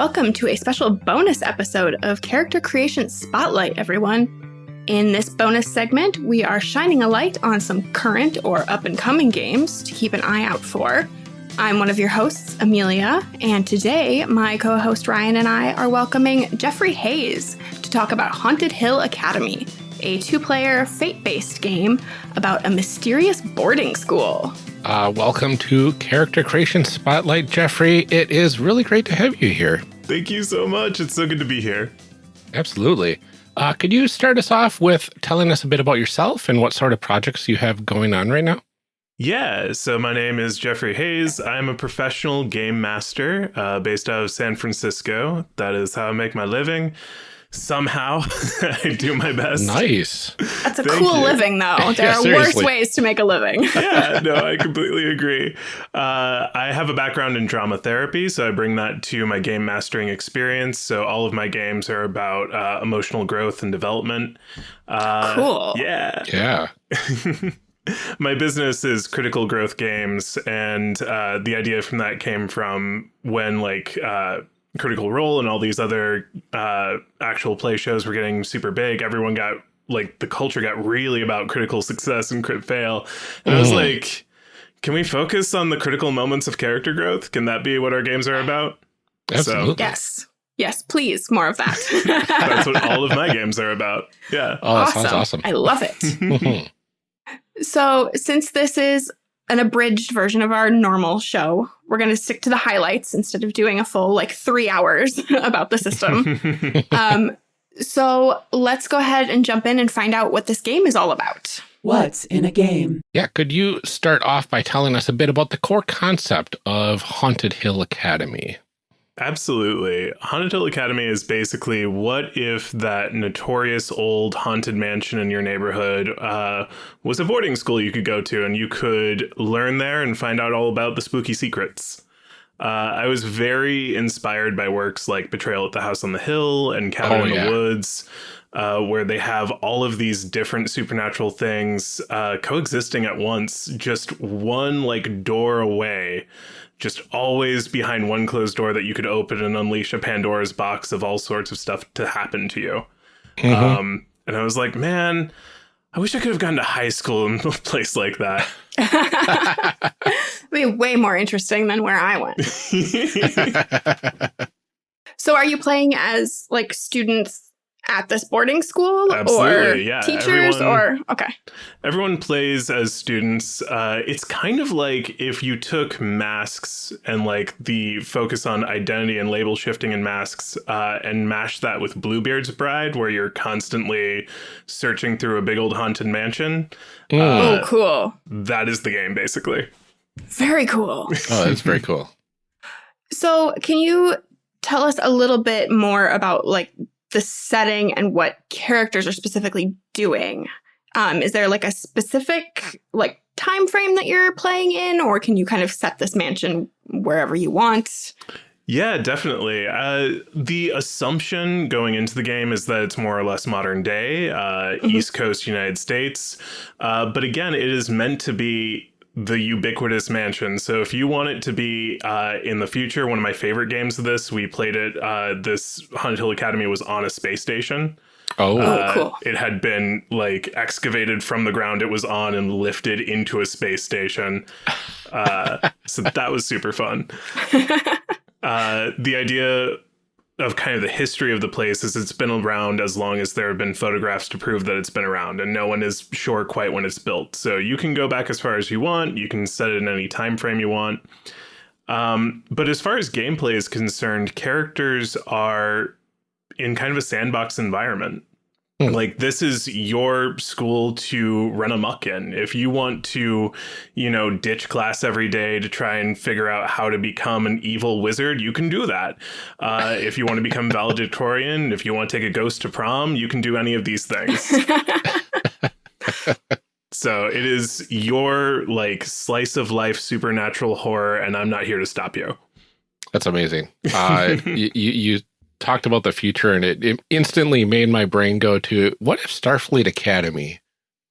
Welcome to a special bonus episode of Character Creation Spotlight, everyone. In this bonus segment, we are shining a light on some current or up and coming games to keep an eye out for. I'm one of your hosts, Amelia, and today my co host Ryan and I are welcoming Jeffrey Hayes to talk about Haunted Hill Academy, a two player fate based game about a mysterious boarding school. Uh, welcome to Character Creation Spotlight, Jeffrey. It is really great to have you here. Thank you so much. It's so good to be here. Absolutely. Uh, could you start us off with telling us a bit about yourself and what sort of projects you have going on right now? Yeah, so my name is Jeffrey Hayes. I'm a professional game master uh, based out of San Francisco. That is how I make my living. Somehow, I do my best. Nice. That's a Thank cool you. living, though. There yeah, are seriously. worse ways to make a living. yeah, no, I completely agree. Uh, I have a background in drama therapy, so I bring that to my game mastering experience. So all of my games are about uh, emotional growth and development. Uh, cool. Yeah. Yeah. my business is critical growth games and uh, the idea from that came from when like uh, critical role and all these other uh, actual play shows were getting super big everyone got like the culture got really about critical success and crit fail and mm. i was mm-hmm. like can we focus on the critical moments of character growth can that be what our games are about Absolutely. So, yes Yes, please, more of that. That's what all of my games are about. Yeah. Oh, that awesome. sounds awesome. I love it. So, since this is an abridged version of our normal show, we're going to stick to the highlights instead of doing a full like three hours about the system. um, so, let's go ahead and jump in and find out what this game is all about. What's in a game? Yeah, could you start off by telling us a bit about the core concept of Haunted Hill Academy? Absolutely. Haunted Hill Academy is basically what if that notorious old haunted mansion in your neighborhood uh, was a boarding school you could go to and you could learn there and find out all about the spooky secrets. Uh, I was very inspired by works like Betrayal at the House on the Hill and Cabin oh, in yeah. the Woods. Uh, where they have all of these different supernatural things uh, coexisting at once, just one like door away just always behind one closed door that you could open and unleash a Pandora's box of all sorts of stuff to happen to you. Mm-hmm. Um, and I was like, man, I wish I could have gone to high school in a place like that. It'd be way more interesting than where I went. so, are you playing as like students at this boarding school Absolutely, or yeah. teachers everyone, or okay. Everyone plays as students. Uh, it's kind of like if you took masks and like the focus on identity and label shifting in masks uh, and mashed that with bluebeard's bride where you're constantly searching through a big old haunted mansion mm. uh, oh cool. that is the game basically. Very cool. Oh that's very cool. So can you tell us a little bit more about like the setting and what characters are specifically doing. Um, is there like a specific like time frame that you're playing in, or can you kind of set this mansion wherever you want? Yeah, definitely. Uh, the assumption going into the game is that it's more or less modern day, uh, mm-hmm. East Coast United States. Uh, but again, it is meant to be the ubiquitous mansion. So if you want it to be uh, in the future, one of my favorite games of this, we played it. Uh, this Haunted Hill Academy was on a space station. Oh, uh, cool! It had been like excavated from the ground it was on and lifted into a space station. Uh, so that was super fun. Uh, the idea of kind of the history of the place is it's been around as long as there have been photographs to prove that it's been around and no one is sure quite when it's built. So you can go back as far as you want. You can set it in any time frame you want. Um, but as far as gameplay is concerned characters are in kind of a sandbox environment. Like this is your school to run amok in. If you want to, you know, ditch class every day to try and figure out how to become an evil wizard, you can do that. Uh, if you want to become valedictorian, if you want to take a ghost to prom, you can do any of these things. so it is your like slice of life supernatural horror, and I'm not here to stop you. That's amazing. Uh, you, you talked about the future and it, it instantly made my brain go to what if Starfleet Academy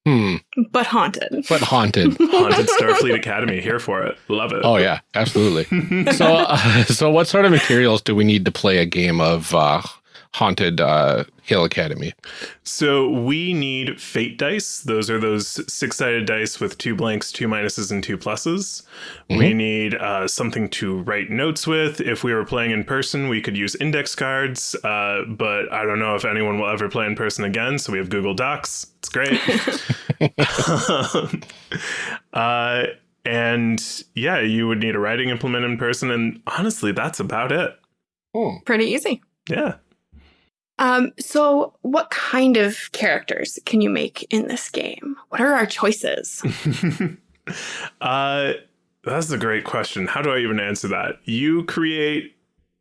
Hmm. but haunted. But haunted. Haunted Starfleet Academy, here for it. Love it. Oh yeah, absolutely. so, uh, so what sort of materials do we need to play a game of uh, haunted uh, Hill Academy? So we need fate dice. Those are those six sided dice with two blanks, two minuses, and two pluses. We need uh, something to write notes with. If we were playing in person, we could use index cards, uh, but I don't know if anyone will ever play in person again. So we have Google Docs. It's great. uh, and yeah, you would need a writing implement in person. And honestly, that's about it. Pretty easy. Yeah. Um, so what kind of characters can you make in this game? What are our choices? uh, that's a great question. How do I even answer that? You create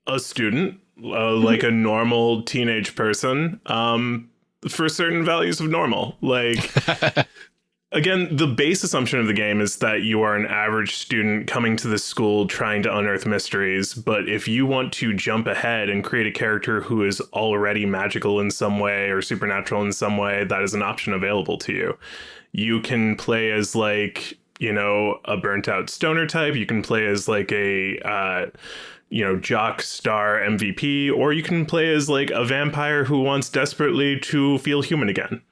a student, uh, like a normal teenage person, um, for certain values of normal. Like, again, the base assumption of the game is that you are an average student coming to the school trying to unearth mysteries. But if you want to jump ahead and create a character who is already magical in some way or supernatural in some way, that is an option available to you. You can play as like you know a burnt out stoner type. You can play as like a uh, you know jock star MVP, or you can play as like a vampire who wants desperately to feel human again.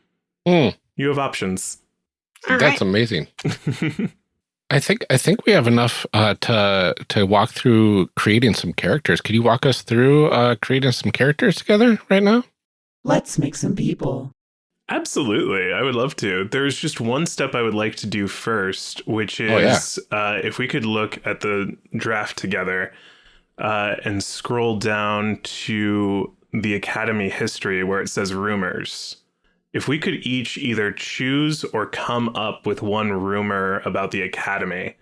Hmm. You have options. All That's right. amazing. I think I think we have enough uh, to to walk through creating some characters. Could you walk us through uh, creating some characters together right now? Let's make some people. Absolutely, I would love to. There's just one step I would like to do first, which Oh, yeah. is uh, if we could look at the draft together uh, and scroll down to the Academy history where it says rumors. If we could each either choose or come up with one rumor about the Academy,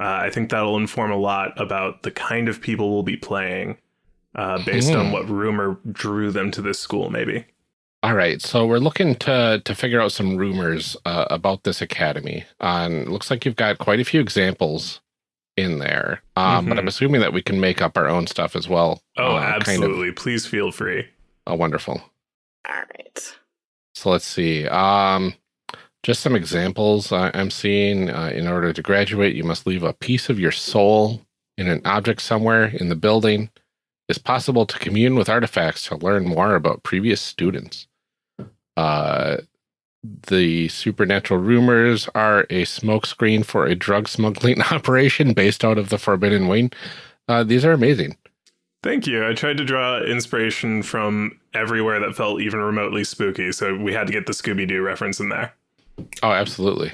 uh, I think that'll inform a lot about the kind of people we'll be playing uh, based on Hmm. what rumor drew them to this school, maybe. All right, so we're looking to to figure out some rumors uh, about this academy. Um, looks like you've got quite a few examples in there, um, but I'm Mhm. assuming that we can make up our own stuff as well. Oh, uh, kind of- absolutely. Please feel free. Oh, wonderful. All right. So let's see. Um, just some examples I, I'm seeing. Uh, in order to graduate, you must leave a piece of your soul in an object somewhere in the building. It's possible to commune with artifacts to learn more about previous students. Uh, the supernatural rumors are a smokescreen for a drug smuggling operation based out of the Forbidden Wing. Uh, these are amazing. Thank you. I tried to draw inspiration from everywhere that felt even remotely spooky, so we had to get the Scooby Doo reference in there. Oh, absolutely.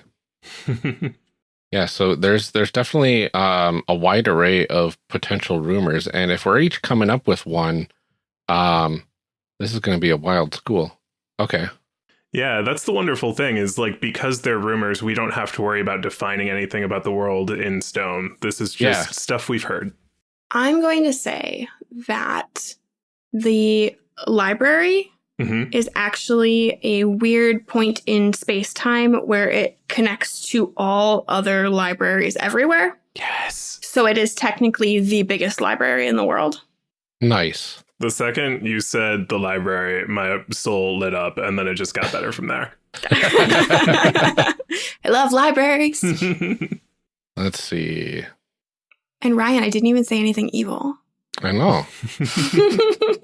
Yeah, so there's there's definitely um, a wide array of potential rumors, and if we're each coming up with one, um, this is going to be a wild school. Okay, yeah, that's the wonderful thing is like because they're rumors, we don't have to worry about defining anything about the world in stone. This is just Yeah. stuff we've heard. I'm going to say that the library hmm is actually a weird point in space time where it connects to all other libraries everywhere. Yes. So it is technically the biggest library in the world. nice. The second you said the library, my soul lit up, and then it just got better from there. I love libraries. Let's see. and Ryan, I didn't even say anything evil. I know.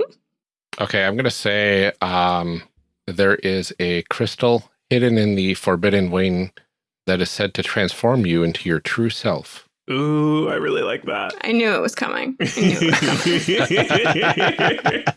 Okay, I'm going to say um, there is a crystal hidden in the Forbidden Wing that is said to transform you into your true self. Ooh, I really like that. I knew it was coming. I was coming.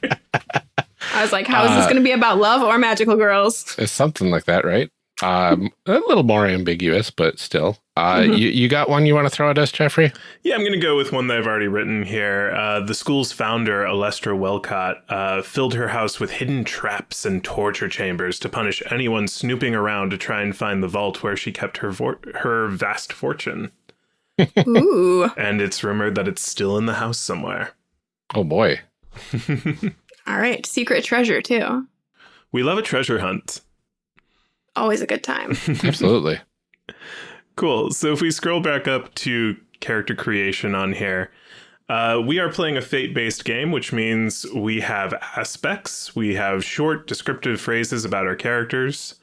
I was like, how is this Uh, going to be about love or magical girls? It's something like that, right? Um, a little more ambiguous, but still. Uh, Mhm. you, you got one you want to throw at us, Jeffrey? Yeah, I'm going to go with one that I've already written here. Uh, the school's founder, Alestra Welcott, uh, filled her house with hidden traps and torture chambers to punish anyone snooping around to try and find the vault where she kept her her vast fortune. Ooh. And it's rumored that it's still in the house somewhere. Oh boy. All right. Secret treasure, too. we love a treasure hunt. Always a good time. Absolutely. Cool. So if we scroll back up to character creation on here, uh, we are playing a fate based game, which means we have aspects, we have short descriptive phrases about our characters.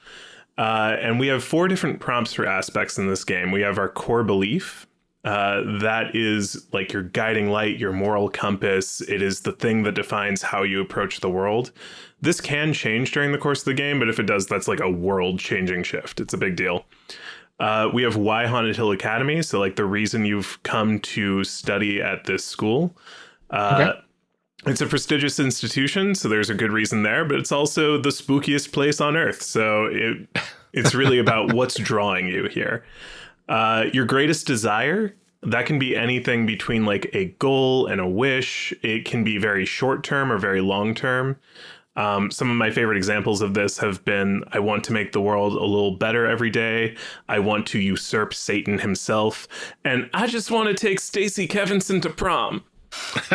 Uh, and we have four different prompts for aspects in this game. We have our core belief. Uh, that is like your guiding light, your moral compass. It is the thing that defines how you approach the world. This can change during the course of the game, but if it does, that's like a world changing shift. It's a big deal. Uh, we have why Haunted Hill Academy. So, like, the reason you've come to study at this school. Uh, Okay. It's a prestigious institution, so there's a good reason there, but it's also the spookiest place on earth. So, it, it's really about what's drawing you here. Uh, your greatest desire, that can be anything between like a goal and a wish. It can be very short term or very long term. Um, some of my favorite examples of this have been I want to make the world a little better every day. I want to usurp Satan himself. And I just want to take Stacy Kevinson to prom.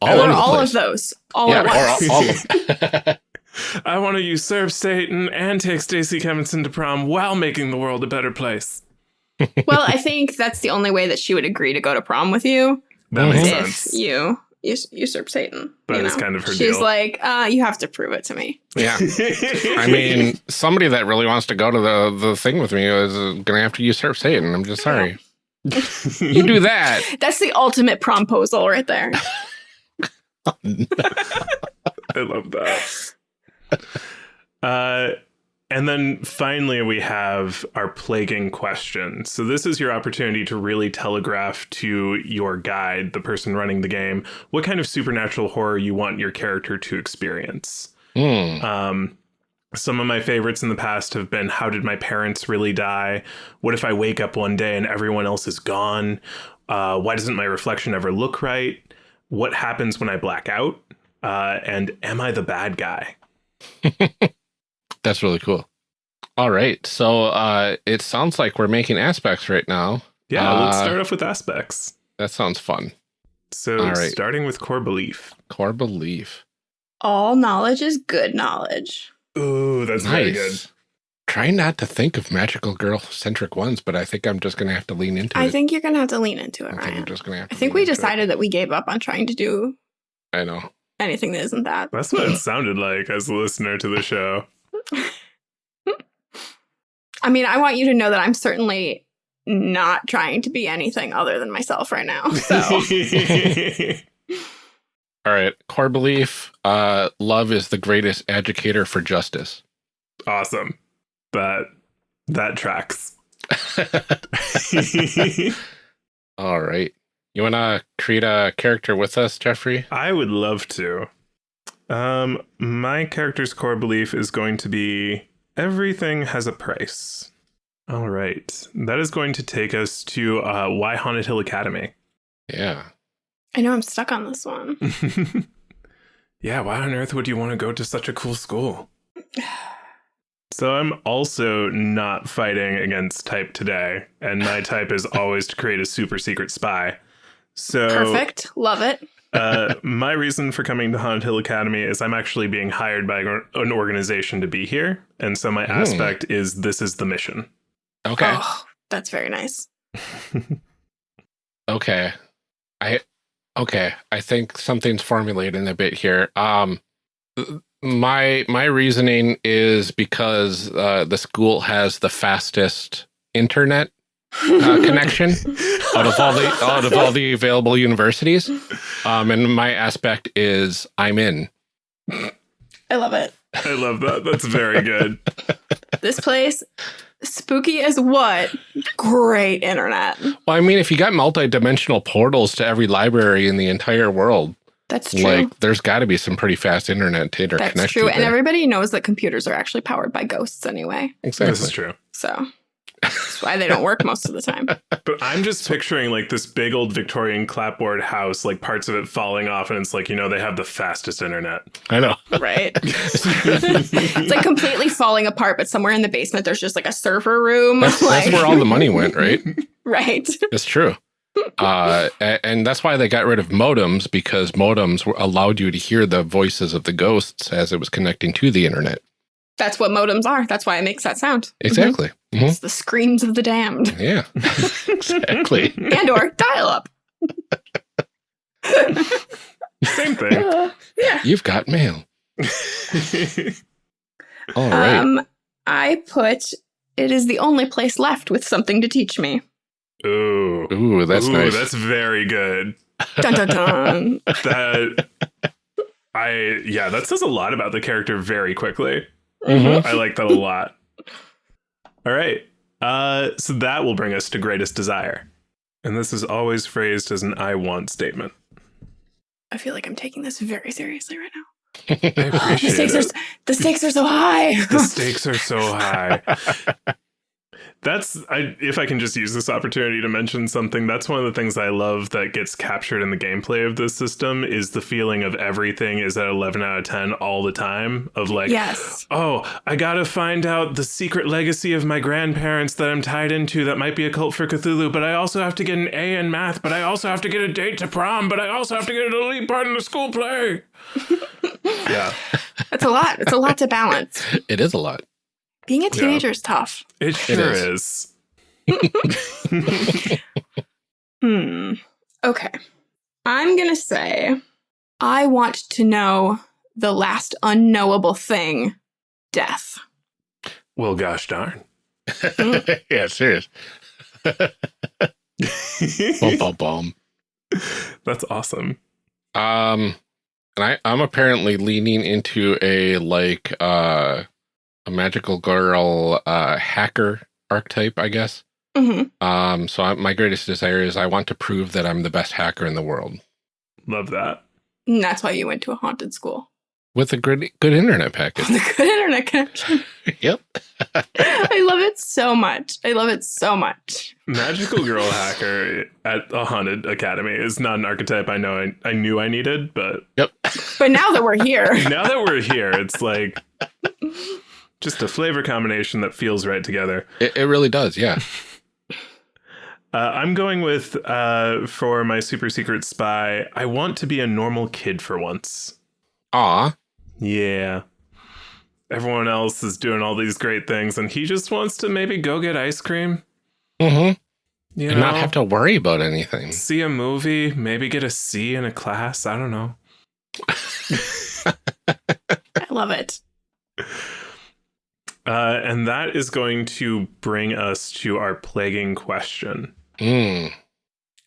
all or over all of those. All yeah, at once. all, all of I want to usurp Satan and take Stacy Kevinson to prom while making the world a better place. well, I think that's the only way that she would agree to go to prom with you That makes if sense. you us- usurp Satan. That you is know? kind of her She's deal. like, uh, you have to prove it to me. yeah. I mean, somebody that really wants to go to the the thing with me is gonna have to usurp Satan. I'm just sorry. You do that. That's the ultimate promposal right there. I love that. Uh, and then finally, we have our plaguing question. So, this is your opportunity to really telegraph to your guide, the person running the game, what kind of supernatural horror you want your character to experience. Hmm. Um, some of my favorites in the past have been How did my parents really die? What if I wake up one day and everyone else is gone? Uh, why doesn't my reflection ever look right? What happens when I black out? Uh, and am I the bad guy? That's really cool. All right. So uh it sounds like we're making aspects right now. Yeah, let's Uh, start off with aspects. That sounds fun. So, all right. starting with core belief. Core belief. All knowledge is good knowledge. Ooh, that's very good. Nice. Trying not to think of magical girl centric ones, but I think I'm just gonna have to lean into I it. I think you're gonna have to lean into it, I think Ryan. I'm just gonna have I think we into it. decided that we gave up on trying to do I know. anything that isn't that. That's what it sounded like as a listener to the show. I mean, I want you to know that I'm certainly not trying to be anything other than myself right now. So All right. Core belief. Uh love is the greatest educator for justice. awesome. That that tracks. All right. You wanna create a character with us, Jeffrey? I would love to. Um, my character's core belief is going to be everything has a price. All right, that is going to take us to uh, Why Haunted Hill Academy. Yeah. I know I'm stuck on this one. yeah, why on earth would you want to go to such a cool school? So I'm also not fighting against type today, and my type is always to create a super secret spy. So Perfect. Love it. Uh, my reason for coming to Haunted Hill Academy is I'm actually being hired by an organization to be here, and so my Hmm. aspect is this is the mission. Okay. Oh, that's very nice. Okay. I okay. I think something's formulating a bit here. Um my my reasoning is because uh the school has the fastest internet uh, connection out of all the out of all the available universities. Um and my aspect is I'm in. I love it. I love that. That's very good. This place, spooky as what? Great internet. Well, I mean if you got multi-dimensional portals to every library in the entire world, That's true. like there's got to be some pretty fast internet to interconnect. That's true. you And everybody knows that computers are actually powered by ghosts anyway. exactly. This is true. So that's why they don't work most of the time. But I'm just picturing like this big old Victorian clapboard house, like parts of it falling off, and it's like, you know, they have the fastest internet. I know. Right? it's like completely falling apart, but somewhere in the basement there's just like a server room. That's, like, that's where all the money went, right? right. It's true. Uh, and that's why they got rid of modems because modems allowed you to hear the voices of the ghosts as it was connecting to the internet. That's what modems are. That's why it makes that sound. Exactly. Mhm. It's the screams of the damned. Yeah. exactly. and or dial up. Same thing. yeah. You've got mail. All right. Um, I put it is the only place left with something to teach me. Ooh. Ooh, that's Ooh, nice. That's very good. Dun dun dun. That I yeah, that says a lot about the character very quickly. Mhm. I like that a lot. All right. Uh so that will bring us to greatest desire. And this is always phrased as an I want statement. I feel like I'm taking this very seriously right now. I The stakes are it. s- the stakes are so high. the stakes are so high. That's I if I can just use this opportunity to mention something, that's one of the things I love that gets captured in the gameplay of this system is the feeling of everything is at 11 out of 10 all the time of like yes. Oh, I gotta find out the secret legacy of my grandparents that I'm tied into that might be a cult for Cthulhu, but I also have to get an A in math, but I also have to get a date to prom, but I also have to get an elite part in the school play. yeah, It's a lot. It's a lot to balance. it is a lot. Being a teenager is tough. it sure is. is. Hmm. Okay. I'm going to say I want to know the last unknowable thing death. Well, gosh darn. yeah, serious. Bum, bum, bum. That's awesome. Um, and I, I'm apparently leaning into a like uh a magical girl uh hacker archetype, I guess. hmm Um, so I, my greatest desire is I want to prove that I'm the best hacker in the world Love that. And that's why you went to a haunted school. with a good good internet package. The good internet connection. yep. I love it so much. I love it so much. Magical girl hacker at a haunted academy is not an archetype I know I, I knew I needed, but Yep. But now that we're here, now that we're here, it's like just a flavor combination that feels right together. It, it really does. Yeah. Uh, I'm going with uh, for my super secret spy. I want to be a normal kid for once. Ah, Yeah. Everyone else is doing all these great things, and he just wants to maybe go get ice cream. Mm-hmm. You And know, not have to worry about anything. see a movie, maybe get a C in a class. I don't know. I love it. Uh, and that is going to bring us to our plaguing question. Mm.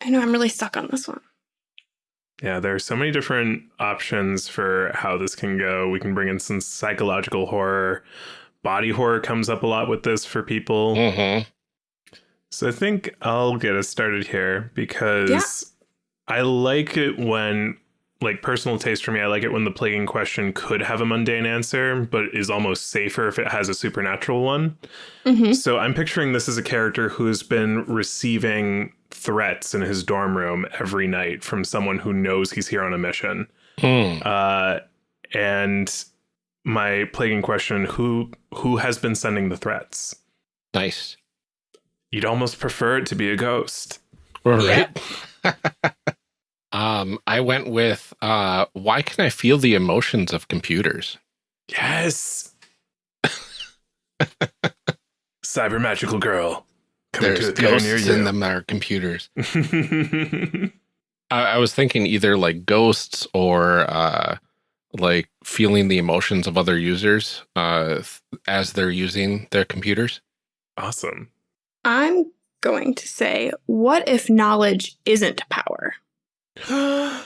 I know I'm really stuck on this one. Yeah, there are so many different options for how this can go. We can bring in some psychological horror. Body horror comes up a lot with this for people. Mm-hmm. So I think I'll get us started here because I like it when, like, personal taste for me, I like it when the plaguing question could have a mundane answer, but is almost safer if it has a supernatural one. hmm So I'm picturing this as a character who's been receiving threats in his dorm room every night from someone who knows he's here on a mission. Mm. Uh, and my plaguing question: Who who has been sending the threats? Nice. You'd almost prefer it to be a ghost. All right. um, I went with uh, why can I feel the emotions of computers? Yes. Cyber magical girl. Coming There's to a theater ghosts near in them that are computers. I, I was thinking either like ghosts or uh, like feeling the emotions of other users uh, as they're using their computers. awesome. I'm going to say, what if knowledge isn't power? Oh.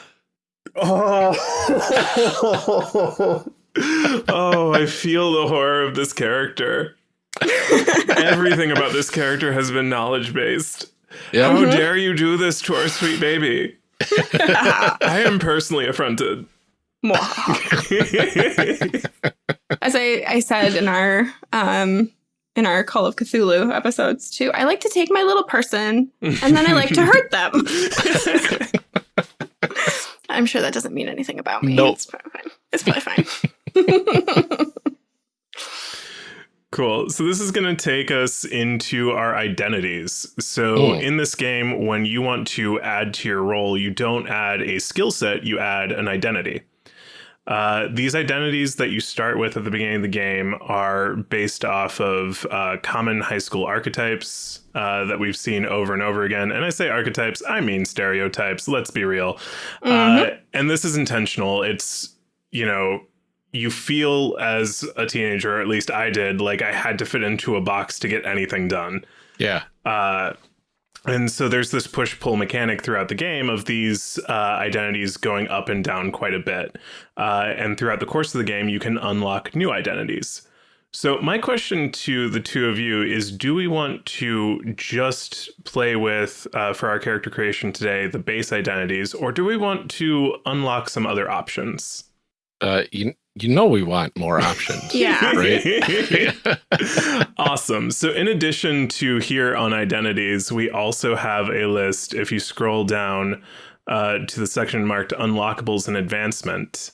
oh, I feel the horror of this character. Everything about this character has been knowledge based. Yeah. How Mhm. dare you do this to our sweet baby? I am personally affronted. As I, I said in our um in our Call of Cthulhu episodes too, I like to take my little person and then I like to hurt them. I'm sure that doesn't mean anything about me. Nope. It's probably fine. It's probably fine. Cool. So this is going to take us into our identities. So Mm. in this game, when you want to add to your role, you don't add a skill set, you add an identity. Uh, these identities that you start with at the beginning of the game are based off of uh, common high school archetypes uh, that we've seen over and over again. And I say archetypes, I mean stereotypes. Let's be real. Uh, and this is intentional. It's, you know, you feel as a teenager, or at least I did, like I had to fit into a box to get anything done. Yeah. And so there's this push pull mechanic throughout the game of these uh, identities going up and down quite a bit. Uh, and throughout the course of the game, you can unlock new identities. So, my question to the two of you is Do we want to just play with, uh, for our character creation today, the base identities, or do we want to unlock some other options? Uh, you, you know, we want more options. Yeah. Right. awesome. So, in addition to here on identities, we also have a list. If you scroll down uh, to the section marked unlockables and advancement,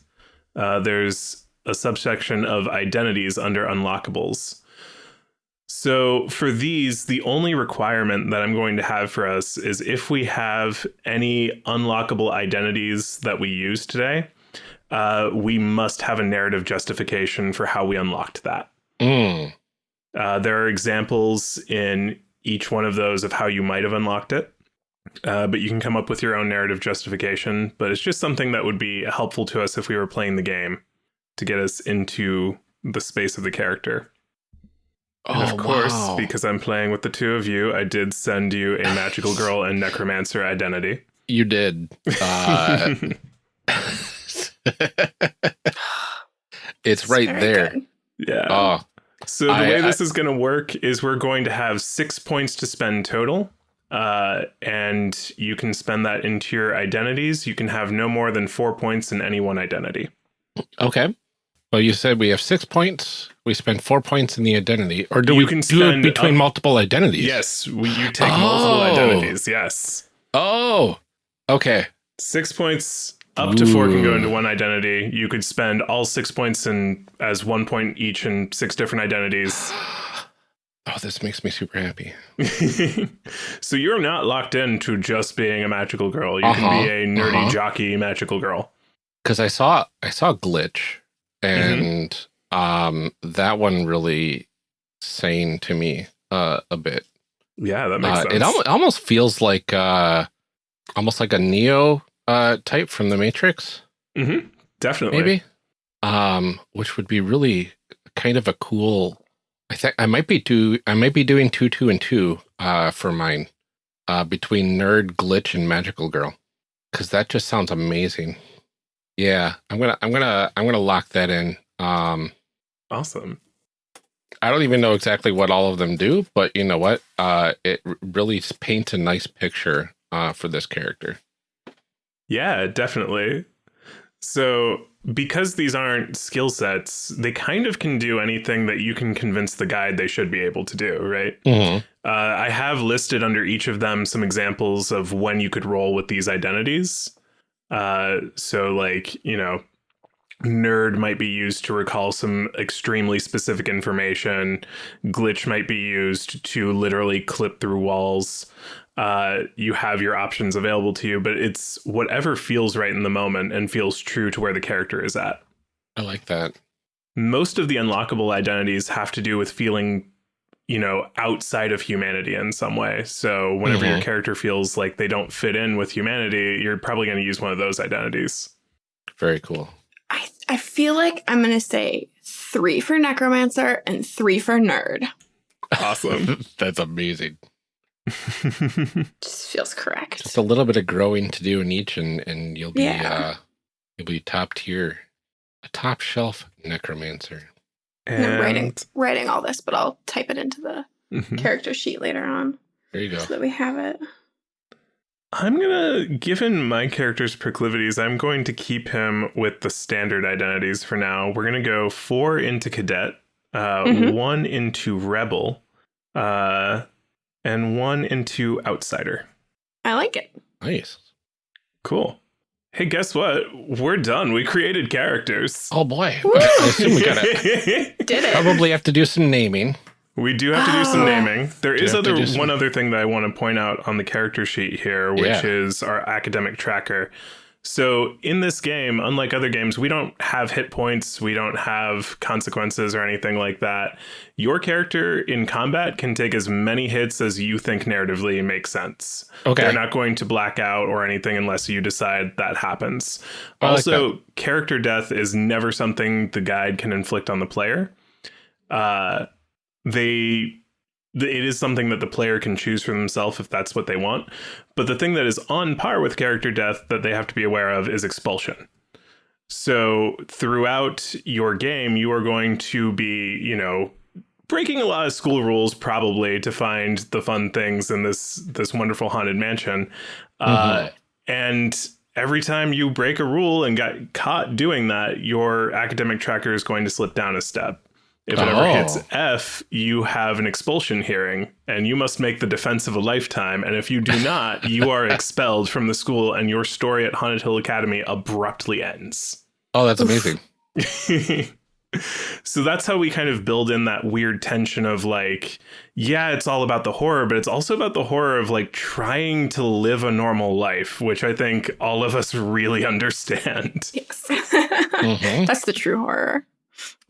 uh, there's a subsection of identities under unlockables. So, for these, the only requirement that I'm going to have for us is if we have any unlockable identities that we use today, uh, we must have a narrative justification for how we unlocked that. Mm. Uh, there are examples in each one of those of how you might have unlocked it. Uh, but you can come up with your own narrative justification. But it's just something that would be helpful to us if we were playing the game to get us into the space of the character. And Oh, of course, wow. because I'm playing with the two of you, I did send you a magical girl and necromancer identity. you did. Uh, it's right there. good. yeah. Oh, So the I- way I- this is going to work is we're going to have six points to spend total. Uh, and you can spend that into your identities. You can have no more than four points in any one identity. okay. Well, you said we have six points. We spend four points in the identity, or do You we can do it spend between up- multiple identities? Yes, we, you take multiple Oh. identities. Yes. Oh, okay. Six points up to four can go into one identity. You could spend all six points in as one point each in six different identities. Oh, this makes me super happy. so you're not locked into just being a magical girl. You Uh-huh, can be a nerdy uh-huh. jockey magical girl. Because I saw I saw glitch, Mm-hmm. and um, that one really sang to me uh, a bit. Yeah, that makes Uh, sense. it al- almost feels like uh, almost like a Neo uh, type from the Matrix, Mm -hmm. Definitely. maybe. Um, which would be really kind of a cool. I think I might be do I might be doing two, two, and two uh, for mine uh, between nerd, glitch, and magical girl, because that just sounds amazing. Yeah, I'm gonna I'm gonna I'm gonna lock that in. Um, Awesome. I don't even know exactly what all of them do, but you know what? Uh, it really paints a nice picture uh, for this character. Yeah, definitely. So, because these aren't skill sets, they kind of can do anything that you can convince the guide they should be able to do, right? Uh, I have listed under each of them some examples of when you could roll with these identities. Uh, so, like, you know, nerd might be used to recall some extremely specific information, glitch might be used to literally clip through walls. Uh, you have your options available to you, but it's whatever feels right in the moment and feels true to where the character is at I like that. most of the unlockable identities have to do with feeling you know outside of humanity in some way so whenever your Mhm. character feels like they don't fit in with humanity you're probably going to use one of those identities Very cool. I, I feel like I'm going to say three for necromancer and three for nerd. awesome That's amazing. Just feels correct. Just a little bit of growing to do in each, and and you'll be Yeah. uh, you'll be top tier, a top shelf necromancer. And I'm writing writing all this, but I'll type it into the Mhm. character sheet later on There you go. so that we have it. i'm going to given my character's proclivities i'm going to keep him with the standard identities for now we're going to go four into cadet uh, Mhm. one into rebel uh, and one into outsider I like it. Nice. Cool. Hey, guess what? We're done. We created characters. Oh boy, Woo! I assume we gotta Did it. probably have to do some naming. we do have to do some Oh. naming. There Do is have to other do some- one other thing that I want to point out on the character sheet here, which Yeah. is our academic tracker. So in this game, unlike other games, we don't have hit points, we don't have consequences or anything like that. Your character in combat can take as many hits as you think narratively makes sense. Okay. They're not going to black out or anything unless you decide that happens. I like also, character death is never something the guide can inflict on the player. Uh, they th- it is something that the player can choose for themselves if that's what they want. But the thing that is on par with character death that they have to be aware of is expulsion. So throughout your game, you are going to be, you know, breaking a lot of school rules probably to find the fun things in this this wonderful haunted mansion. Uh, and every time you break a rule and got caught doing that, your academic tracker is going to slip down a step. If it ever Oh. hits F, you have an expulsion hearing, and you must make the defense of a lifetime. And if you do not, you are expelled from the school, and your story at Haunted Hill Academy abruptly ends. Oh, that's amazing. so that's how we kind of build in that weird tension of like, yeah, it's all about the horror, but it's also about the horror of like trying to live a normal life, which I think all of us really understand. yes. Mhm. That's the true horror.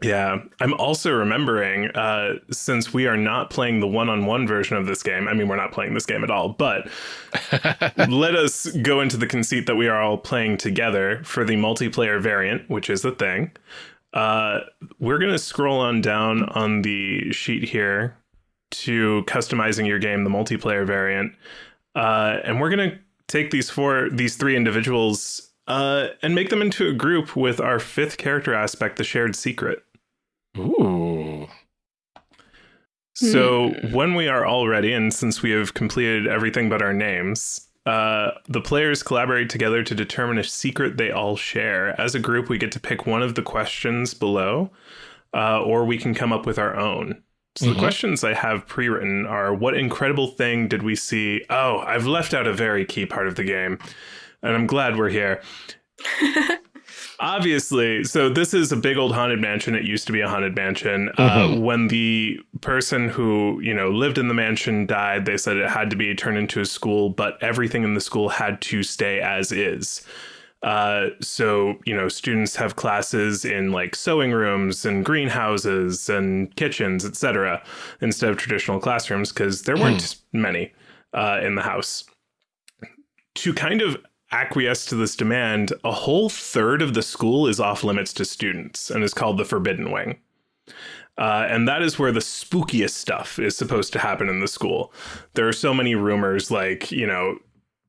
Yeah. I'm also remembering, uh, since we are not playing the one on one version of this game, I mean, we're not playing this game at all, but let us go into the conceit that we are all playing together for the multiplayer variant, which is the thing. Uh, we're going to scroll on down on the sheet here to customizing your game, the multiplayer variant. Uh, and we're going to take these four, these three individuals uh, and make them into a group with our fifth character aspect, the shared secret. Ooh. So when we are all ready, and since we have completed everything but our names, uh, the players collaborate together to determine a secret they all share. As a group, we get to pick one of the questions below, uh, or we can come up with our own. So Mhm. the questions I have pre-written are: What incredible thing did we see? Oh, I've left out a very key part of the game, and I'm glad we're here. Obviously, so this is a big old haunted mansion. It used to be a haunted mansion. Uh, Mhm. when the person who you know lived in the mansion died, they said it had to be turned into a school, but everything in the school had to stay as is. Uh, so you know, students have classes in like sewing rooms and greenhouses and kitchens, etc., instead of traditional classrooms because there weren't many uh, in the house. To kind of acquiesce to this demand, a whole third of the school is off limits to students and is called the Forbidden Wing. Uh, and that is where the spookiest stuff is supposed to happen in the school. There are so many rumors, like, you know,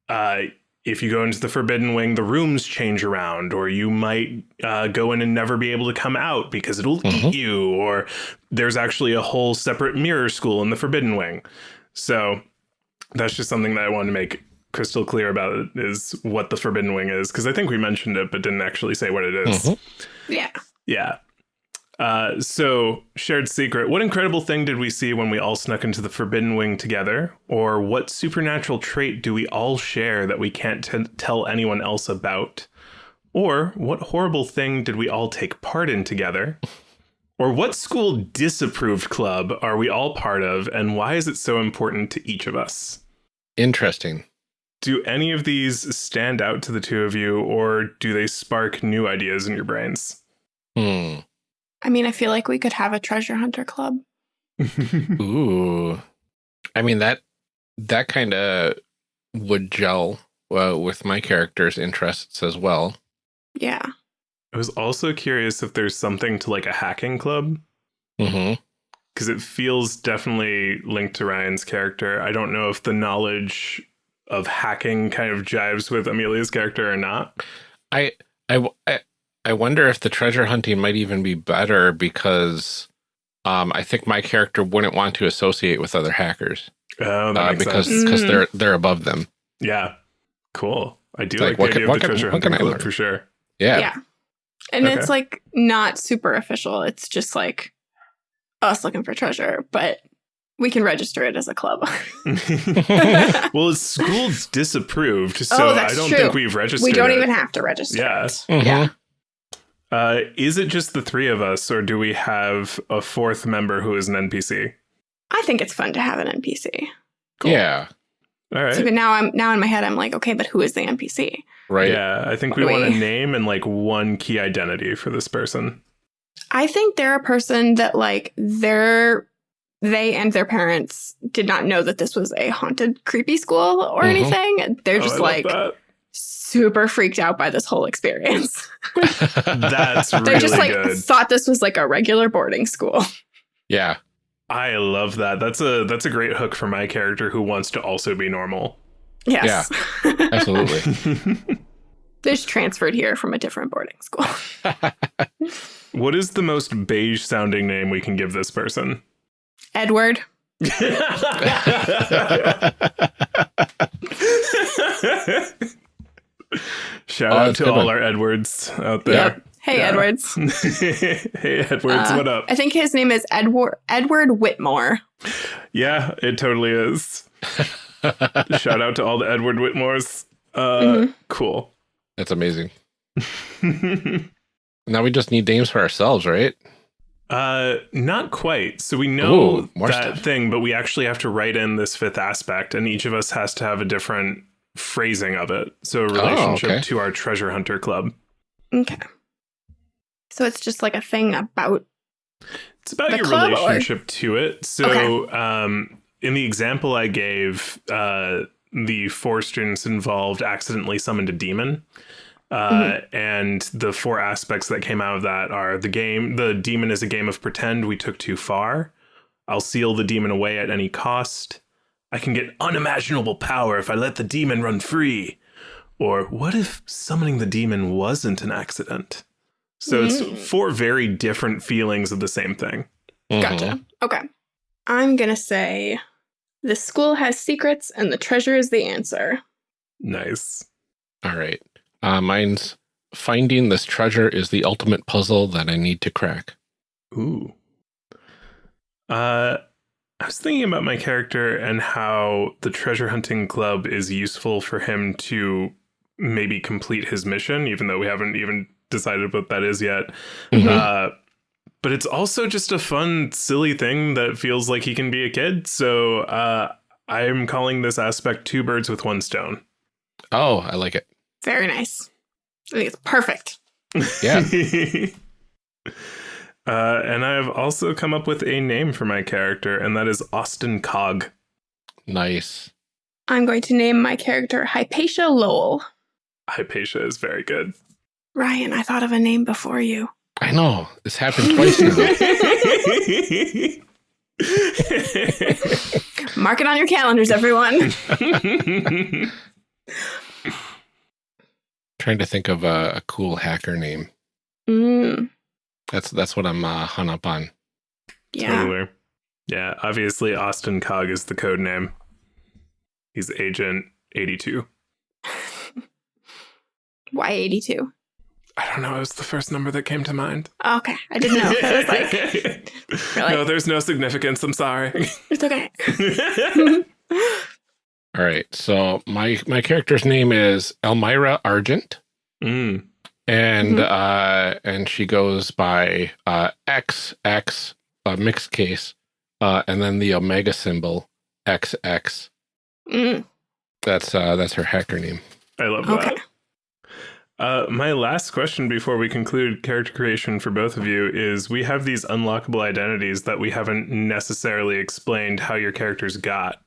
uh, if you go into the Forbidden Wing, the rooms change around, or you might uh, go in and never be able to come out because it'll Mhm. eat you, or there's actually a whole separate mirror school in the Forbidden Wing. So that's just something that I wanted to make crystal clear about it is what the Forbidden Wing is, because I think we mentioned it but didn't actually say what it is. Mhm. Yeah. Yeah. Uh, so, shared secret. What incredible thing did we see when we all snuck into the Forbidden Wing together? Or what supernatural trait do we all share that we can't t- tell anyone else about? Or what horrible thing did we all take part in together? Or what school disapproved club are we all part of, and why is it so important to each of us? Interesting. Do any of these stand out to the two of you, or do they spark new ideas in your brains? Hmm. I mean, I feel like we could have a treasure hunter club. Ooh. I mean that that kind of would gel uh, with my character's interests as well. Yeah. I was also curious if there's something to like a hacking club hmm because it feels definitely linked to Ryan's character. I don't know if the knowledge of hacking kind of jives with Amelia's character or not. I I I wonder if the treasure hunting might even be better because um, I think my character wouldn't want to associate with other hackers Oh, that uh, makes because because Mm. they're they're above them. Yeah, cool. I do like, like, what the can- idea what of the can- treasure what can hunting I learn? for sure. Yeah. Yeah. And Okay. it's like not super official. It's just like us looking for treasure, but we can register it as a club. well, school's disapproved, so Oh, that's I don't true. think we've registered. we don't it. even have to register. Yeah. it. Mhm. Yeah. Uh, is it just the three of us, or do we have a fourth member who is an NPC? I think it's fun to have an NPC. Cool. Yeah. All right. So but now I'm now in my head I'm like, okay, but who is the NPC? Right. Yeah, I think What we do want a name and like one key identity for this person. I think they're a person that like they're they and their parents did not know that this was a haunted creepy school or Mhm. anything. They're Oh, just I love like super freaked out by this whole experience. That's They're just like good. thought this was like a regular boarding school. yeah. I love that. That's a that's a great hook for my character who wants to also be normal. Yes. Absolutely. They're just transferred here from a different boarding school. what is the most beige sounding name we can give this person? Edward. Shout Oh, out to all one. our Edwards out there. Yep. Hey, Yeah. Edwards. hey Edwards, Uh, what up? I think his name is Edward Edward Whitmore. Yeah, it totally is. Shout out to all the Edward Whitmores. Uh, Mhm. Cool. That's amazing. Now we just need names for ourselves, right? Uh, not quite. So we know Ooh, that stuff. thing, but we actually have to write in this fifth aspect, and each of us has to have a different phrasing of it. So a relationship okay. to our treasure hunter club. Okay. So it's just like a thing about It's about The your club, or- relationship to it. So, um, in the example I gave, uh, the four students involved accidentally summoned a demon. Uh, Mm-hmm. And the four aspects that came out of that are the game, the demon is a game of pretend we took too far. I'll seal the demon away at any cost. I can get unimaginable power if I let the demon run free. Or what if summoning the demon wasn't an accident? So Mm. it's four very different feelings of the same thing. Gotcha. Mhm. Okay. I'm going to say the school has secrets and the treasure is the answer. Nice. All right. Uh, mine's finding this treasure is the ultimate puzzle that I need to crack. Ooh. Uh, I was thinking about my character and how the treasure hunting club is useful for him to maybe complete his mission, even though we haven't even decided what that is yet. Mhm. Uh, but it's also just a fun, silly thing that feels like he can be a kid. So uh, I'm calling this aspect two birds with one stone. oh, I like it. Very nice. I think it's perfect. Yeah. uh, and I've also come up with a name for my character, and that is Austin Cog. Nice. I'm going to name my character Hypatia Lowell. Hypatia is very good. Ryan, I thought of a name before you. I know. This happened twice now. Mark it on your calendars, everyone. Trying to think of a, a cool hacker name. Mm, That's that's what I'm uh, hung up on. yeah. Totally. Yeah, obviously Austin Cog is the code name. He's Agent 82. Why 82? I don't know, it was the first number that came to mind. Okay, I didn't know. I was like, really? No, there's no significance. I'm sorry. it's okay. All right. So my my character's name is Elmira Argent, Mm. and Mhm. uh, and she goes by uh, X X uh, mixed case, uh, and then the omega symbol XX. Mm, That's uh, that's her hacker name. I love okay. that. Uh, my last question before we conclude character creation for both of you is we have these unlockable identities that we haven't necessarily explained how your characters got.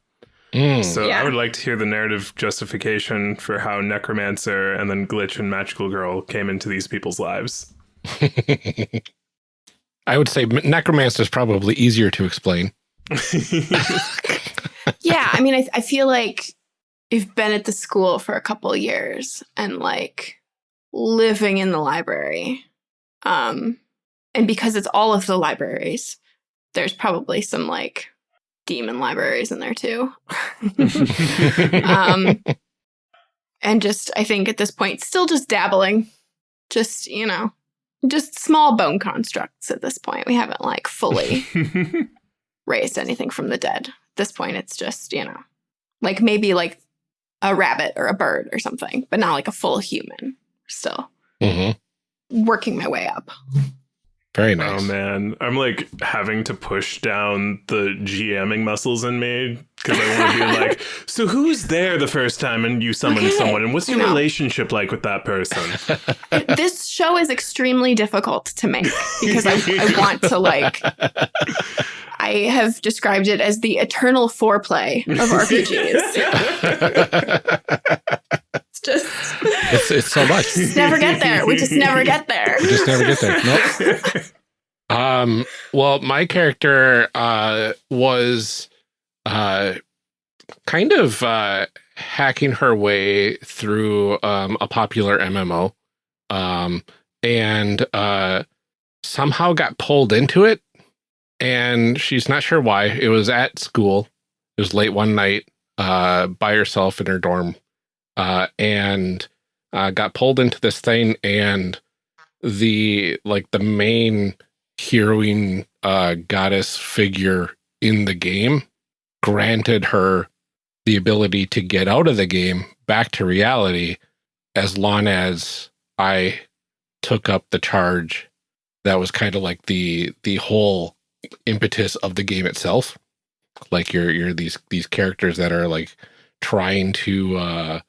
Mm. So Yeah. I would like to hear the narrative justification for how Necromancer and then Glitch and Magical Girl came into these people's lives. I would say necromancer is probably easier to explain. yeah, I mean, I, I feel like you've been at the school for a couple years and like living in the library. Um, and because it's all of the libraries, there's probably some like demon libraries in there too. um, and just, I think at this point, still just dabbling, just, you know, just small bone constructs at this point. We haven't like fully raised anything from the dead. At this point, it's just, you know, like maybe like a rabbit or a bird or something, but not like a full human. Still Mhm. working my way up. Very oh, nice. Oh man, I'm like having to push down the GMing muscles in me because I want to be like, so who's there the first time and you summon Okay, someone, and what's your I know. relationship like with that person? this show is extremely difficult to make because I, I want to like. I have described it as the eternal foreplay of RPGs. It's just it's it's so much. just never get there. We just never get there. We just never get there. Nope. Um, well, my character uh, was uh, kind of uh, hacking her way through um, a popular MMO um, and uh, somehow got pulled into it. And she's not sure why. It was at school. It was late one night uh, by herself in her dorm uh, and uh, got pulled into this thing. And the like the main heroine uh goddess figure in the game granted her the ability to get out of the game back to reality as long as I took up the charge that was kind of like the the whole impetus of the game itself like you're you're these these characters that are like trying to uh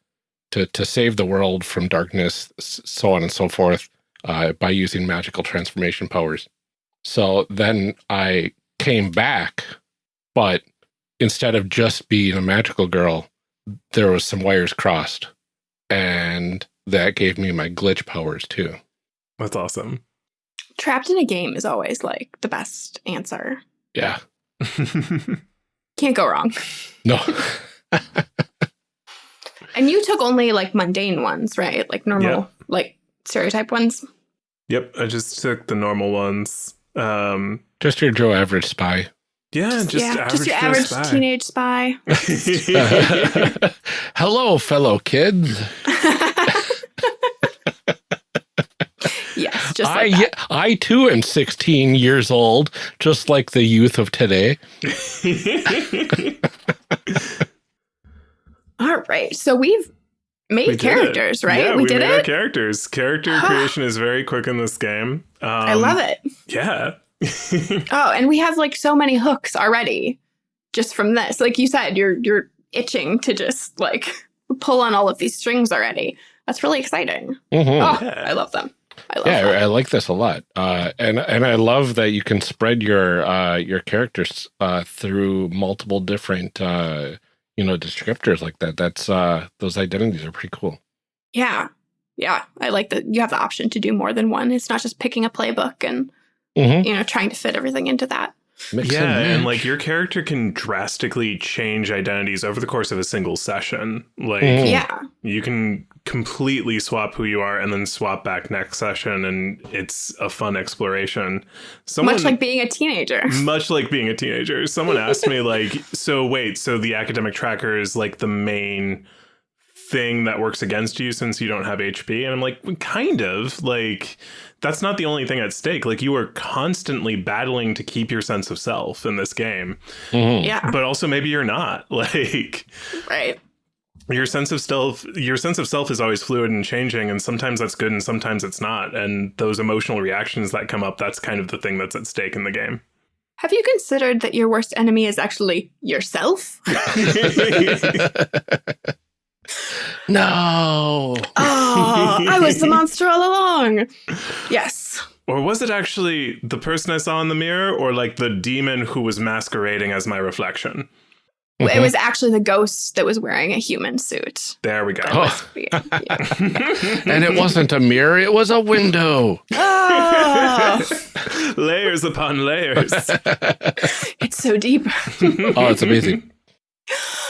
to to save the world from darkness so on and so forth uh, by using magical transformation powers. So then I came back, but instead of just being a magical girl, there was some wires crossed, and that gave me my glitch powers too. That's awesome. Trapped in a game is always like the best answer. Yeah, Can't go wrong. no, And you took only like mundane ones, right? Like normal, Yeah. like stereotype ones. yep, I just took the normal ones. Um, just your Joe average spy. yeah, just, yeah, average just your Joe average spy. teenage spy. Hello, fellow kids. yes, just I like that. I too am 16 years old, just like the youth of today. All right, so we've made We characters, right? Yeah, we, did made our it. characters. Character creation is very quick in this game. Um, I love it. Yeah. Oh, and we have like so many hooks already just from this. Like you said, you're you're itching to just like pull on all of these strings already. That's really exciting. Mhm. Oh, Yeah. I love them. I love yeah, them. I, I like this a lot, uh, and and I love that you can spread your uh, your characters uh, through multiple different uh, you know descriptors like that. That's uh, those identities are pretty cool. Yeah. Yeah. I like that you have the option to do more than one. It's not just picking a playbook and, Mm-hmm. you know, trying to fit everything into that. Yeah, and like your character can drastically change identities over the course of a single session. Like Mhm. Yeah. you can completely swap who you are and then swap back next session and it's a fun exploration. Someone Much like being a teenager. much like being a teenager. Someone asked me like, so wait, so the academic tracker is like the main thing that works against you since you don't have HP? And I'm like, "Well, kind of. Like that's not the only thing at stake. Like you are constantly battling to keep your sense of self in this game. Mhm. Yeah. But also maybe you're not. Like Right. your sense of self your sense of self is always fluid and changing and sometimes that's good and sometimes it's not. And those emotional reactions that come up, that's kind of the thing that's at stake in the game. Have you considered that your worst enemy is actually yourself? no. Oh, I was the monster all along. Yes. Or was it actually the person I saw in the mirror, or like the demon who was masquerading as my reflection? It Mhm. was actually the ghost that was wearing a human suit. There we go. That was- yeah, yeah. and it wasn't a mirror; it was a window. Oh, layers upon layers. it's so deep. oh, it's amazing.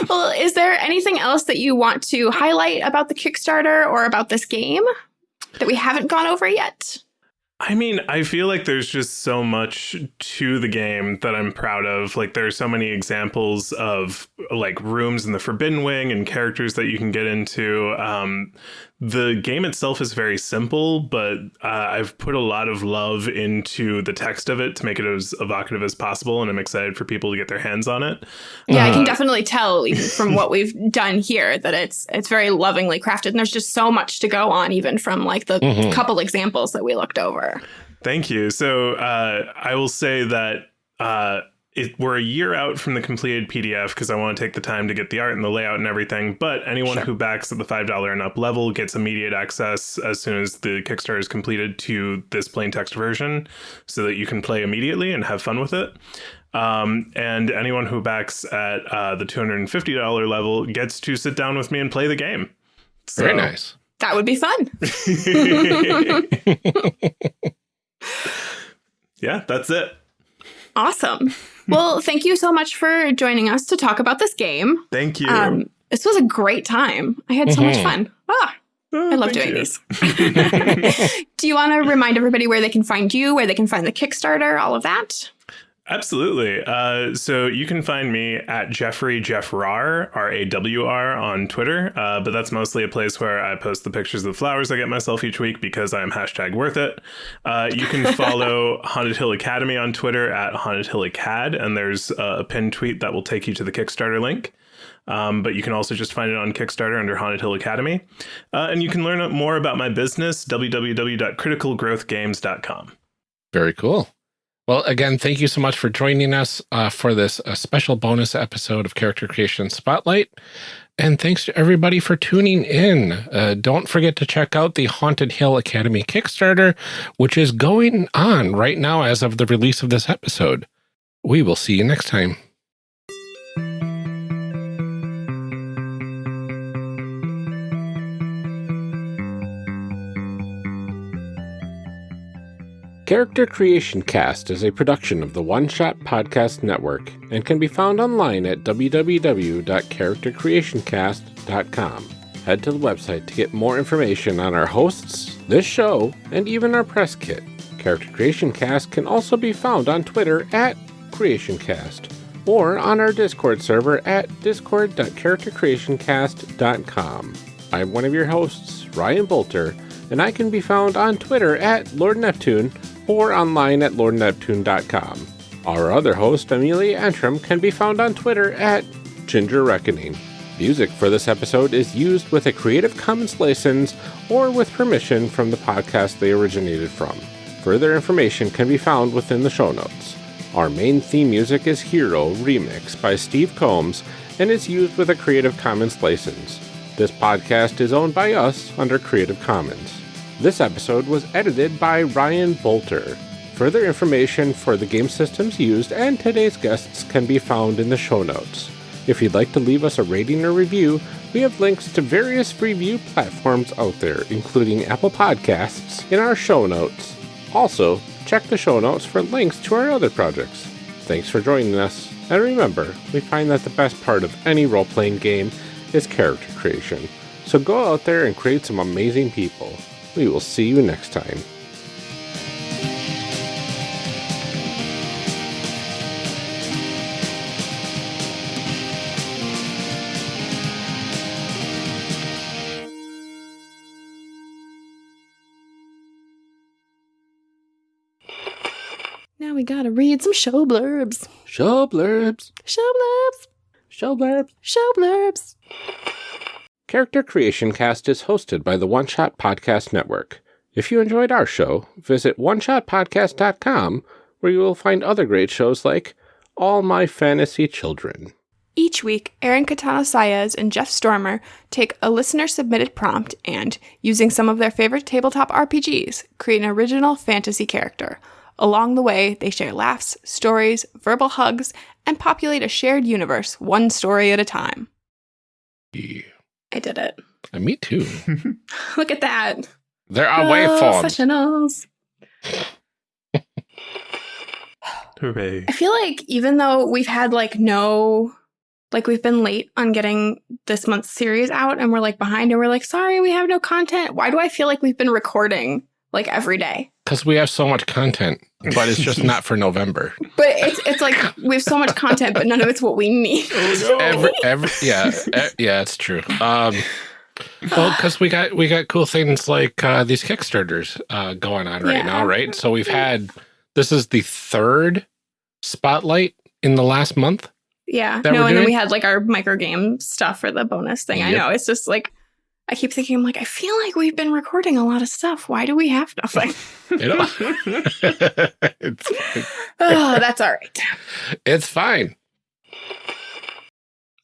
Well, is there anything else that you want to highlight about the Kickstarter or about this game that we haven't gone over yet? I mean, I feel like there's just so much to the game that I'm proud of. Like, there's so many examples of like rooms in the Forbidden Wing and characters that you can get into. Um, the game itself is very simple, but uh, I've put a lot of love into the text of it to make it as evocative as possible, and I'm excited for people to get their hands on it. Yeah, I can Uh, definitely tell from what we've done here that it's it's very lovingly crafted, and there's just so much to go on, even from like the Mhm. couple examples that we looked over. Thank you. So uh, I will say that uh, it, we're a year out from the completed PDF because I want to take the time to get the art and the layout and everything. But anyone Sure. who backs at the five dollar and up level gets immediate access as soon as the Kickstarter is completed to this plain text version, so that you can play immediately and have fun with it. Um, and anyone who backs at uh, the two hundred and fifty dollar level gets to sit down with me and play the game. Very nice. That would be fun. yeah, that's it. Awesome. Well, thank you so much for joining us to talk about this game. Thank you. Um, this was a great time. I had so much Mhm. fun. Ah, Oh, I love doing you. these. Do you want to remind everybody where they can find you, where they can find the Kickstarter, all of that? Absolutely. Uh, so you can find me at Jeffrey Jeff Rawr, R A W R, on Twitter. Uh, but that's mostly a place where I post the pictures of the flowers I get myself each week because I'm hashtag worth it. Uh, you can follow Haunted Hill Academy on Twitter at Haunted Hill Acad, and there's a pinned tweet that will take you to the Kickstarter link. Um, but you can also just find it on Kickstarter under Haunted Hill Academy. Uh, and you can learn more about my business, www.criticalgrowthgames.com. Very cool. Well, again, thank you so much for joining us uh, for this uh, special bonus episode of Character Creation Spotlight. And thanks to everybody for tuning in. Uh, don't forget to check out the Haunted Hill Academy Kickstarter, which is going on right now as of the release of this episode. We will see you next time. Character Creation Cast is a production of the One Shot Podcast Network and can be found online at www.charactercreationcast.com. Head to the website to get more information on our hosts, this show, and even our press kit. Character Creation Cast can also be found on Twitter at CreationCast or on our Discord server at discord.charactercreationcast.com. I'm one of your hosts, Ryan Boelter, and I can be found on Twitter at Lord Neptune or online at lordneptune.com. Our other host, Amelia Antrim, can be found on Twitter at Ginger Reckoning. Music for this episode is used with a Creative Commons license or with permission from the podcast they originated from. Further information can be found within the show notes. Our main theme music is Hero Remix by Steve Combs and is used with a Creative Commons license. This podcast is owned by us under Creative Commons. This episode was edited by Ryan Boelter. Further information for the game systems used and today's guests can be found in the show notes. If you'd like to leave us a rating or review, we have links to various review platforms out there, including Apple Podcasts, in our show notes. Also, check the show notes for links to our other projects. Thanks for joining us, and remember, we find that the best part of any role playing game is character creation. So go out there and create some amazing people. We will see you next time. Now we gotta read some show blurbs. Show blurbs. Show blurbs. Show blurbs. Show blurbs. Character Creation Cast is hosted by the One Shot Podcast Network. If you enjoyed our show, visit oneshotpodcast.com where you will find other great shows like All My Fantasy Children. Each week, Aaron Katana Saez and Jeff Stormer take a listener submitted prompt and, using some of their favorite tabletop RPGs, create an original fantasy character. Along the way, they share laughs, stories, verbal hugs, and populate a shared universe one story at a time. Yeah. I did it. Uh, me too. Look at that. There are waveforms. Professionals. Hooray. I feel like even though we've had like no, like we've been late on getting this month's series out and we're like behind and we're like, sorry, we have no content. Why do I feel like we've been recording like every day? Because we have so much content, but it's just not for November. But it's it's like we have so much content, but none of it's what we need. Oh, no. Every, every, yeah, e- yeah, it's true. Um, well, because we got we got cool things like uh, these Kickstarters uh, going on right Yeah. now, right? So we've had this is the third spotlight in the last month. Yeah. No, we're and then we had like our micro game stuff for the bonus thing. I know. It's just like I keep thinking, I'm like, I feel like we've been recording a lot of stuff. Why do we have nothing? You know? it's, oh, that's all right. it's fine.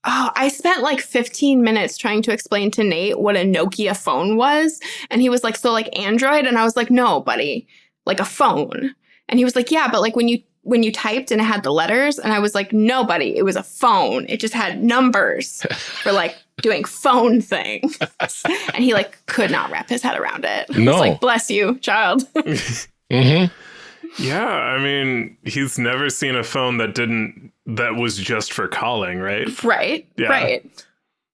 Oh, I spent like 15 minutes trying to explain to Nate what a Nokia phone was. And he was like, So, like Android? And I was like, No, buddy, like a phone. And he was like, Yeah, but like when you when you typed and it had the letters, and I was like, nobody it was a phone. It just had numbers for like doing phone things. and he like could not wrap his head around it. I was No. like, bless you, child. hmm Yeah, I mean, he's never seen a phone that didn't that was just for calling, right? right. Yeah. Right.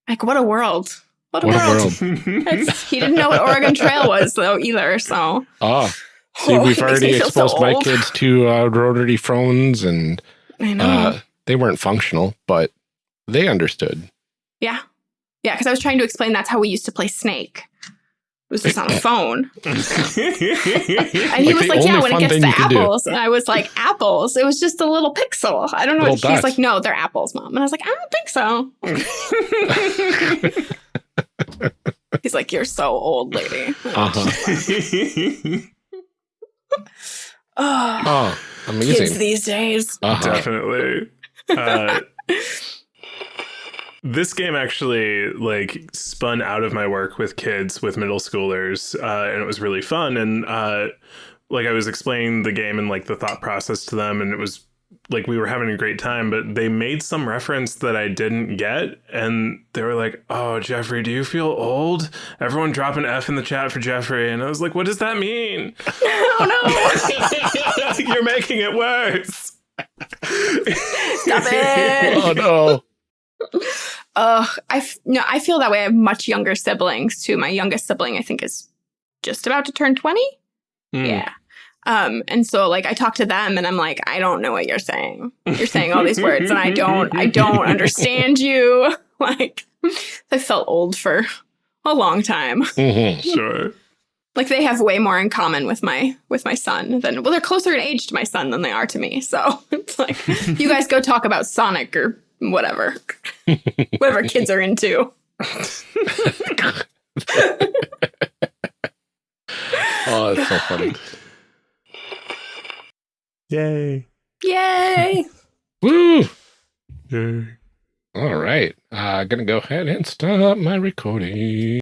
Like, what a world. What a What a world. world. He didn't know what Oregon Trail was though either. So Oh, see, Oh, we've already feel so exposed my kids to uh, rotary phones, and I know. uh, they weren't functional, but they understood. yeah, yeah. Because I was trying to explain that's how we used to play Snake. It was just on a phone, and he Like was like, "Yeah, when it gets to you could do. apples," and I was like, "Apples." It was just a little pixel. I don't know. He's like, "No, they're apples, mom," and I was like, "I don't think so." He's like, "You're so old, lady." Uh huh. Oh, Oh, kids amazing. these days. Uh-huh. Definitely. Uh, this game actually like spun out of my work with kids with middle schoolers, uh, and it was really fun. And uh, like I was explaining the game and like the thought process to them, and it was like we were having a great time. But they made some reference that I didn't get, and they were like, "Oh, Jeffrey, do you feel old?" Everyone drop an F in the chat for Jeffrey, and I was like, "What does that mean?" oh no! You're making it worse. Stop it! Oh no. Uh, I f- no, I feel that way. I have much younger siblings too. My youngest sibling, I think, is just about to turn twenty. Hmm. Yeah. Um, and so like I talk to them, and I'm like, I don't know what you're saying. You're saying all these words, and I don't, I don't understand you. Like, I felt old for a long time. hmm Sure. Like they have way more in common with my with my son than well, they're closer in age to my son than they are to me. So it's like you guys go talk about Sonic or whatever, whatever kids are into. Oh, that's so funny. Yay. Yay! Woo! Yay. All right. I'm uh, gonna go ahead and stop my recording.